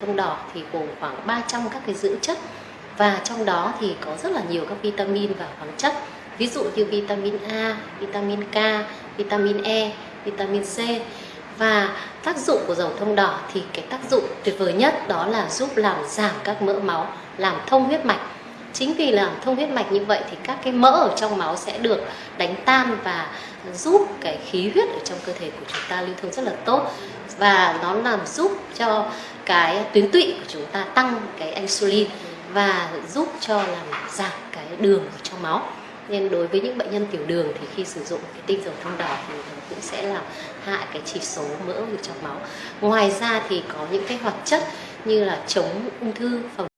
thông đỏ thì gồm khoảng 300 các cái dưỡng chất. Và trong đó thì có rất là nhiều các vitamin và khoáng chất. Ví dụ như vitamin A, vitamin K, vitamin E, vitamin C. Và tác dụng của dầu thông đỏ thì cái tác dụng tuyệt vời nhất đó là giúp làm giảm các mỡ máu, làm thông huyết mạch chính vì là thông huyết mạch như vậy thì các cái mỡ ở trong máu sẽ được đánh tan và giúp cái khí huyết ở trong cơ thể của chúng ta lưu thông rất là tốt. Và nó làm giúp cho cái tuyến tụy của chúng ta tăng cái insulin và giúp cho làm giảm cái đường ở trong máu. Nên đối với những bệnh nhân tiểu đường thì khi sử dụng cái tinh dầu thông đỏ thì nó cũng sẽ làm hạ cái chỉ số mỡ ở trong máu. Ngoài ra thì có những cái hoạt chất như là chống ung thư, phòng